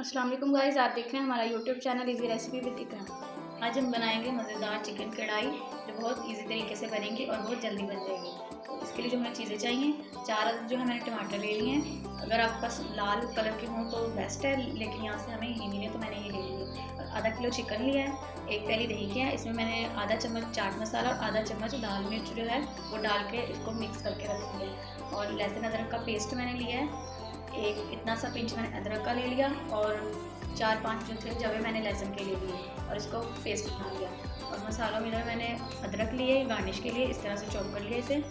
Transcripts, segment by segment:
वालेकुम गाइस, आप देख रहे हैं हमारा YouTube channel easy recipe with Iqra आज हम बनाएँगे मज़ेदार चिकन कढ़ाई, जो बहुत इजी तरीके से बनेंगी और बहुत जल्दी बन जाएगी। तो इसके लिए जो हमें चीज़ें चाहिए, चार जो है मैंने टमाटर ले लिए हैं। अगर आपके पास लाल कलर के हों तो बेस्ट है, लेकिन यहाँ से हमें ये मिले तो मैंने ये ले लिए और आधा किलो चिकन लिया है, एक पहली दही किया है, इसमें मैंने आधा चम्मच चाट मसाला और आधा चम्मच लाल मिर्च जो है, वो डाल के इसको मिक्स करके रख दिया और लहसुन अदरक का पेस्ट मैंने लिया है। एक इतना सा पिंच मैंने अदरक का ले लिया और चार पाँच जो थे, जवे मैंने लहसुन के ले लिए और इसको पेस्ट बना लिया। और मसालों में मैंने अदरक लिए गार्निश के लिए, इस तरह से चॉप कर लिया इसे।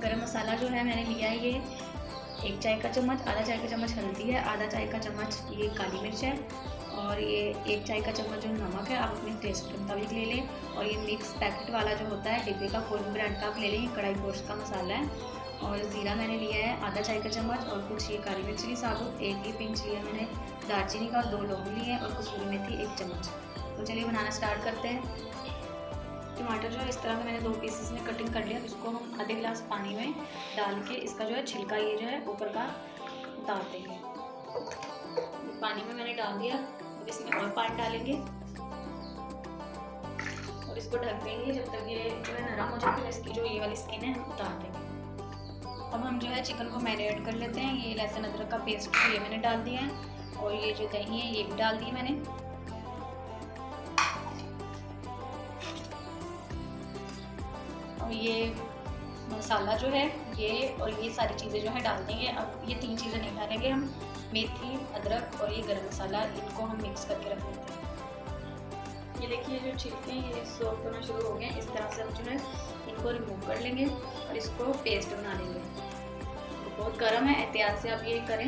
गरम मसाला जो है मैंने लिया है ये, एक चाय का चम्मच, आधा चाय का चम्मच हल्दी है, आधा चाय का चम्मच ये काली मिर्च है और ये एक चाय का चम्मच जो नमक है, आप अपने टेस्ट के मुताबिक ले लें। और ये मिक्स पैकेट वाला जो होता है, डिब्बे का कोई भी ब्रांड का आप ले लें, कढ़ाई गोश्त का मसाला है। और ज़ीरा मैंने लिया है, आधा चाय का चम्मच और कुछ ये काली मिर्च ली साबुत, एक ही पिंच लिया मैंने, दालचीनी का दो लौंग लिए और कसूरी मेथी एक चम्मच। तो चलिए बनाना स्टार्ट करते हैं। टमाटर जो है, इस तरह से मैंने दो पीसेस में कटिंग कर लिया इसको हम आधे गिलास पानी में डाल के इसका जो है, छिलका ये जो है, ऊपर का उतार देंगे। पानी में मैंने डाल दिया, अब इसमें और पानी डालेंगे। और इसको ढक देंगे, जब तक ये जो है, नरम हो जाए, फिर इसकी जो ये वाली स्किन है उतार देंगे। अब हम जो है चिकन को मैरिनेट कर लेते हैं। ये लहसुन, अदरक का पेस्ट ये मैंने डाल दिया है और ये जो दही है, ये भी डाल दी मैंने। और ये मसाला जो है, ये और ये सारी चीज़ें जो है डाल देंगे। अब ये तीन चीज़ें नहीं डालेंगे हम। मेथी, अदरक और ये गरम मसाला इनको हम मिक्स करके रख देते हैं। ये देखिए जो छिलके हैं, ये सॉफ्ट होना शुरू हो गए इस तरह से हम जो है इनको रिमूव कर लेंगे और इसको पेस्ट बना लेंगे। तो बहुत गर्म है, एहतियात से आप ये करें।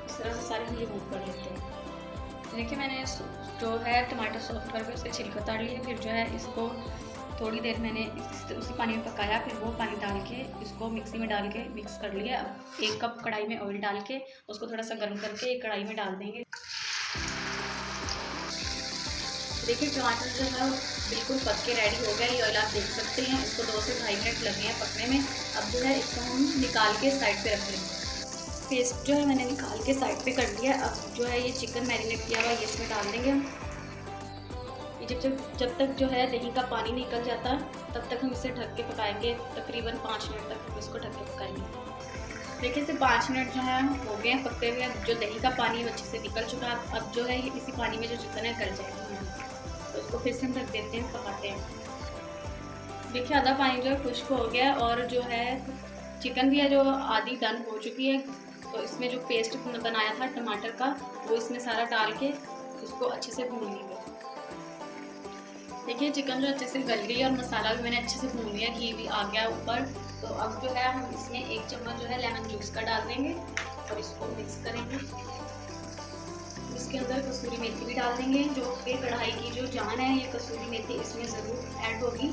इस तरह से सारे हम रिमूव कर लेते हैं। देखिए, मैंने जो है टमाटर सॉफ्ट करके उसके छिलका उतार लिए फिर जो है इसको थोड़ी देर मैंने उसी पानी में पकाया, फिर वो पानी डाल के इसको मिक्सी में डाल के मिक्स कर लिया। अब एक कप कढ़ाई में ऑयल डाल के उसको थोड़ा सा गर्म करके एक कढ़ाई में डाल देंगे। देखिए टमाटर जो है बिल्कुल पक के रेडी हो गया ये ऑयल आप देख सकते हैं। इसको दो से ढाई मिनट लगे हैं पकने में। अब जो है, इसको हम निकाल के साइड पे रख लेंगे। पेस्ट जो है मैंने निकाल के साइड पे कर दिया अब जो है, ये चिकन मैरिनेट किया हुआ ये इसमें डाल देंगे हम। जब जब जब तक जो है दही का पानी निकल जाता, तब तक हम इसे ढक के पकाएँगे। तकरीबन पाँच मिनट तक हम इसको ढक के पकाएँगे। देखिए, इसे पाँच मिनट जो है, हो गए हैं पकते हुए। जो दही का पानी अच्छे से निकल चुका है। अब जो है इसी पानी में जो चिकन है, गल जाएगी। इसको फिर से हम रख देते हैं पकाते हैं। देखिए, आधा पानी जो है खुश्क हो गया और जो है चिकन भी है जो आधी डन हो चुकी है। तो इसमें जो पेस्ट बनाया था टमाटर का, वो इसमें सारा डाल के उसको अच्छे से भून लेंगे। देखिए, चिकन जो अच्छे से गल गई और मसाला भी मैंने अच्छे से भून लिया, घी भी आ गया ऊपर। तो अब जो है हम इसमें एक चम्मच जो है लेमन जूस का डाल देंगे और इसको मिक्स करेंगे। कसूरी मेथी भी डाल देंगे, जो कि कढ़ाई की जो जान है, ये कसूरी मेथी इसमें ज़रूर ऐड होगी।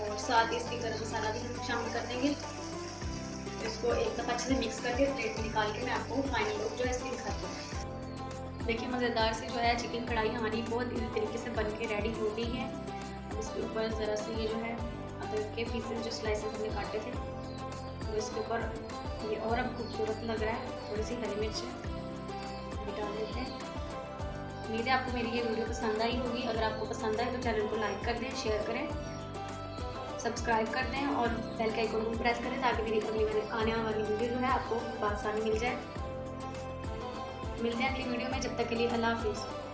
और साथ ही इसके गर्म मसाला भी हम शामिल कर देंगे। इसको एक दफ़ा अच्छे से मिक्स करके प्लेट में निकाल के मैं आपको फाइनल लुक जो है इसकी दिखाती हूँ। देखिए, मज़ेदार से जो है चिकन कढ़ाई हमारी बहुत इसी तरीके से बन के रेडी हो गई है। इसके ऊपर ज़रा से ये जो है अदरक के पीसेस जो स्लाइसेस हमने काटे थे तो इसके ऊपर ये और अब खूबसूरत लग रहा है, थोड़ी सी हरी मिर्च डाल देते हैं। उम्मीद है आपको मेरी ये वीडियो पसंद आई होगी। अगर आपको पसंद आए तो चैनल को लाइक कर दें, शेयर करें, सब्सक्राइब कर दें और बेल के आइकन को प्रेस करें ताकि मेरी अगली आने वाली वीडियो जो है आपको आसानी मिल जाए। मिलते हैं अगली वीडियो में। जब तक के लिए अल्लाह हाफिज़।